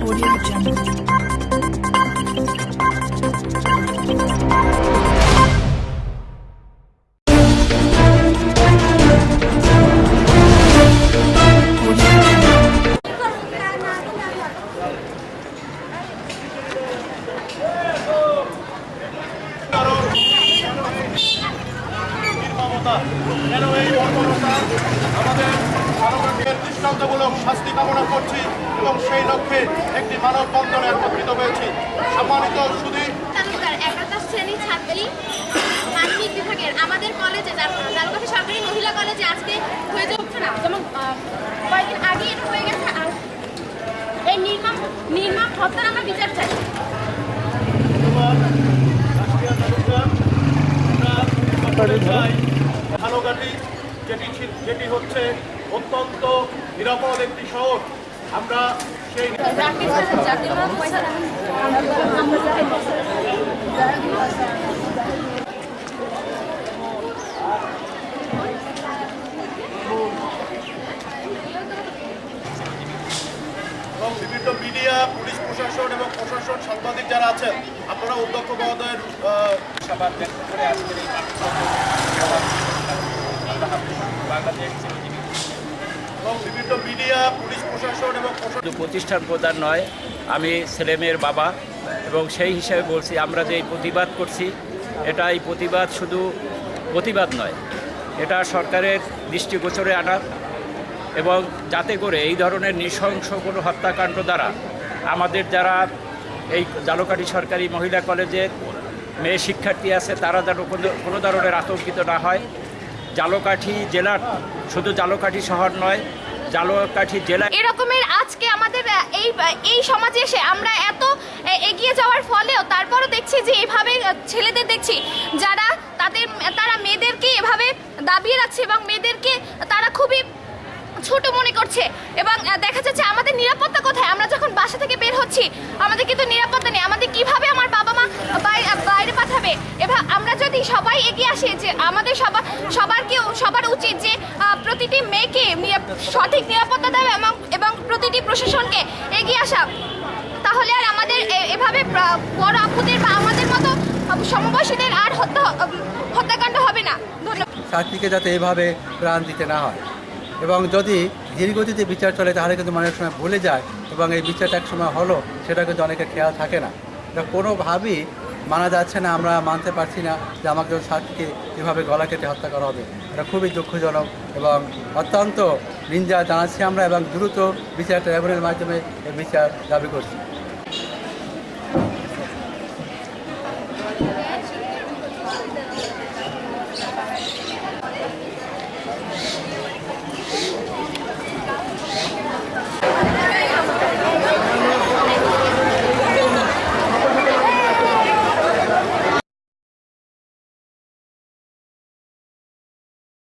Audio Jungle. Audio Jungle. নির্মমতা কেন এই বর্বরতা আমাদের মানবতার দৃষ্টান্তমূলক শাস্তি কামনা করছি এবং সেই লক্ষ্যে একটি মানববন্ধনে একত্রিত হয়েছি। সম্মানিত একাদশ শ্রেণির ছাত্রী বিভাগের আমাদের কলেজে জালকাঠি সরকারি মহিলা কলেজে আজকে হয়ে যাচ্ছে না যেমন কয়েকদিন আগে এটা হয়ে গেছে আর এই নির্মম নির্মম হত্যার আমরা বিচার চাই। ভালোঘাটি যেটি ছি- যেটি হচ্ছে অত্যন্ত নিরাপদ একটি শহর আমরা সেই এবং বিভিন্ন মিডিয়া পুলিশ প্রশাসন এবং প্রশাসন সাংবাদিক যারা আছেন আপনারা অধ্যক্ষ মহোদয়ের সবার করে আজকের বাংলাদেশ শুধু প্রতিষ্ঠান প্রধান নয়, আমি ছেলেমেয়ের বাবা এবং সেই হিসাবে বলছি, আমরা যে প্রতিবাদ করছি, এটা এই প্রতিবাদ শুধু প্রতিবাদ নয়, এটা সরকারের দৃষ্টিগোচরে আনা এবং যাতে করে এই ধরনের নৃশংস কোনো হত্যাকাণ্ড দ্বারা আমাদের যারা এই জালকাঠি সরকারি মহিলা কলেজের মেয়ে শিক্ষার্থী আছে, তারা যেন কোনো কোনো ধরনের আতঙ্কিত না হয়। জালকাঠি জেলার শুধু জালকাঠি শহর নয়, জালকাঠি জেলা এরকমের আজকে আমাদের এই এই সমাজে এসে আমরা এত এগিয়ে যাওয়ার ফলেও তারপরও দেখছি যে এভাবে ছেলেদের দেখছি যারা তাদের, তারা মেয়েদেরকে এভাবে দাবিয়ে রাখছে এবং মেয়েদেরকে তারা খুবই ছোট মনে করছে এবং দেখা যাচ্ছে আমাদের নিরাপত্তা কোথায়? আমরা যখন বাসা থেকে বের হচ্ছি, আমাদের কিন্তু নিরাপত্তা নেই। আমাদের কীভাবে পাঠাবে এবার আমরা যদি সবাই এগিয়ে আসি যে আমাদের সবার সবার কেউ, সবার উচিত যে প্রতিটি মেয়েকে সঠিক নিরাপত্তা দেওয়া এবং এবং প্রতিটি প্রশাসনকে এগিয়ে আসা। তাহলে আর আমাদের এভাবে বড় আপুদের বা আমাদের মতো সমবয়সীদের আর হত্যা হত্যাকাণ্ড হবে না। ধন্যবাদ। যাতে এভাবে প্রাণ দিতে না হয়। এবং যদি ধীরগতিতে বিচার চলে, তাহলে কিন্তু মানুষ সময় ভুলে যায় এবং এই বিচারটা এক সময় হলো, সেটা কিন্তু অনেকের খেয়াল থাকে না। কোনোভাবেই মানা যাচ্ছে না, আমরা মানতে পারছি না যে আমাকে ছাত্রীকে এভাবে গলা কেটে হত্যা করা হবে। এটা খুবই দুঃখজনক এবং অত্যন্ত নিন্দা জানাচ্ছি আমরা এবং দ্রুত বিচার ট্রাইব্যুনালের মাধ্যমে এই বিচার দাবি করছি।